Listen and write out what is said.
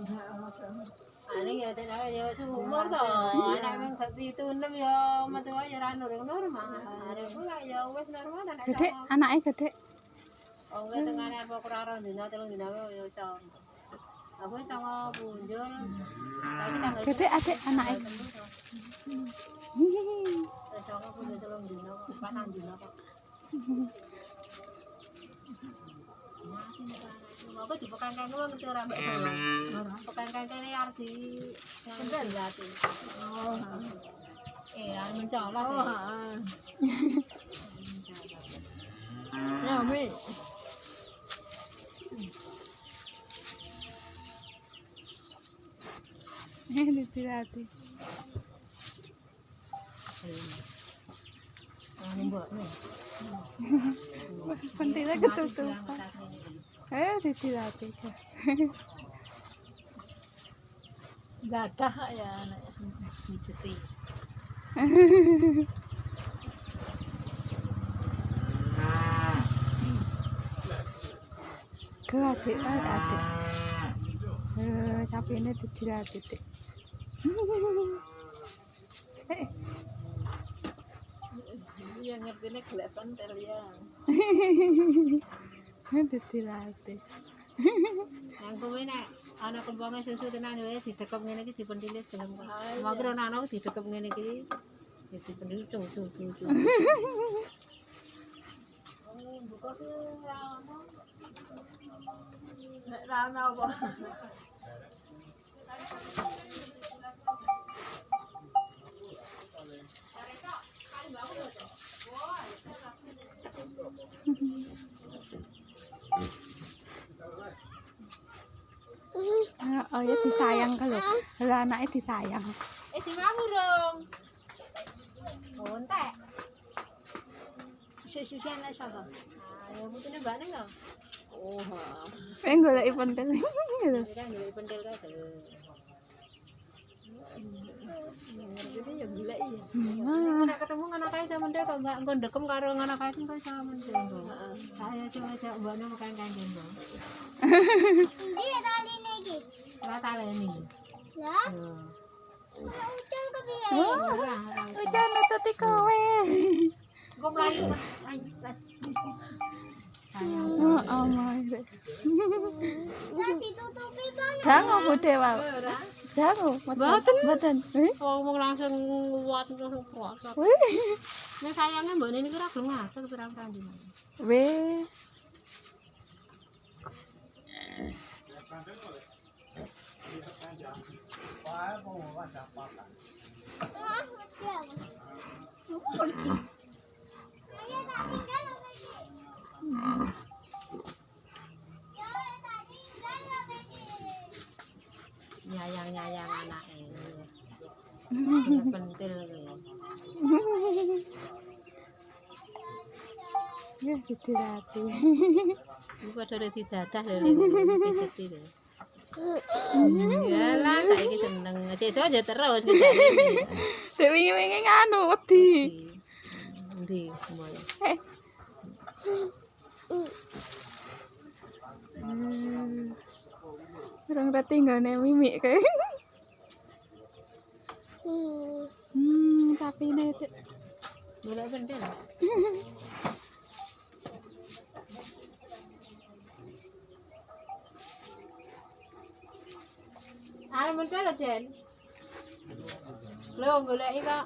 Ani ya tena yo su umur to, ana ben kapi tu nem yo metu aja ra nurung normal. Are pula yo wis normal ana. Gede anake gede. Oh nggih tengane apa kurang ora dina telung dina yo iso. Aku iso ngunjul. Gede adik anake. Iso ngunjul telung dina, patang dina kok. Aku di pekan kan wong ngerti ora mbak saya. Pekan kan kene arep di kendal lati. Oh. Eh, arep mencolok. Oh, heeh. Ya, Mi. Ini dirati. Mbak, Mi. Pentilnya ketutupan. Eh, dirati. Gadah ya anak. Mijeti. Ke adik, adik. Eh, tapi ini dirati, dik. Eh, Iya ngertine gelek pentil ya. ini dirati. Yang kowe nek ana kemponge susu tenan wae didekep ngene iki dipentilis gelem kok. Mangkir ana ana didekep ngene iki ya dipentilis tuh tuh tuh. tuh. Oh, buka ki ra ono. Nek ra ono apa? Oh ya disayang kalau kalau anaknya disayang. Eh diwamu dong. Oh, entek. Sisi ana sapa? Ah, ya putune mbak ning lho. Oh. Eh golek pentil. Gitu. Pentil kae lho. Ngerti ya gila iya. Nek ketemu ngono kae sama ndek kok enggak engko ndekem karo ngono kae kok sama ndek. Saya coba cak mbakne makan kangen, Bang. Niki. Ora taleni. Lah, ora ucul kepiye? Ora. nututi kowe. Engko mlayu. Ayo, lah. Oh, oh my. Lah ditutupi banget. Dangu bude wae. Dangu. Mboten. Mboten. Ngomong langsung kuat langsung kuat. Wih. Nek sayangnya mbak ini kira gelem ngatur. Ah. Ya. Nyayang-nyayang anake. Pentil kuwi. Ya didirati. Iku padha ora didadah lho ning pijeti lho. Yalah, saiki seneng. Sesuk aja terus kejane. Dek wingi-wingi nganu wedi. Endi mulai. Eh. Hmm. Orang reti nggone mimik kae. Hmm. Hmm, capine Dek. Golek Ano mo tala, Jen? Lo, gulay ka.